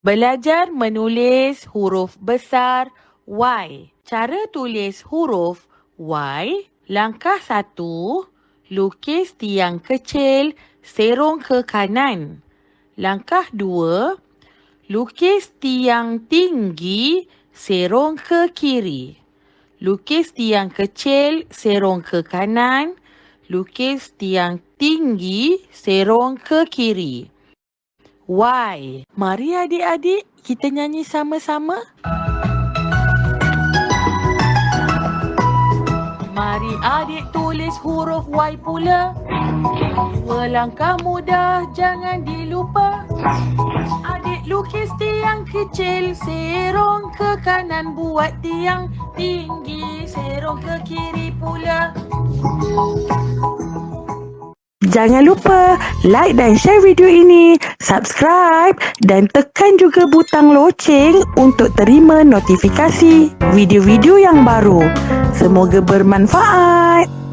Belajar menulis huruf besar Y. Cara tulis huruf Y. Langkah satu, lukis tiang kecil serong ke kanan. Langkah dua, lukis tiang tinggi serong ke kiri. Lukis tiang kecil serong ke kanan. Lukis tiang tinggi serong ke kiri. Y. Mari adik-adik kita nyanyi sama-sama. Mari adik tulis huruf Y pula. Dua langkah mudah jangan dilupa. Adik lukis tiang kecil serong ke kanan buat tiang tinggi serong ke kiri pula. Jangan lupa like dan share video ini, subscribe dan tekan juga butang loceng untuk terima notifikasi video-video yang baru. Semoga bermanfaat.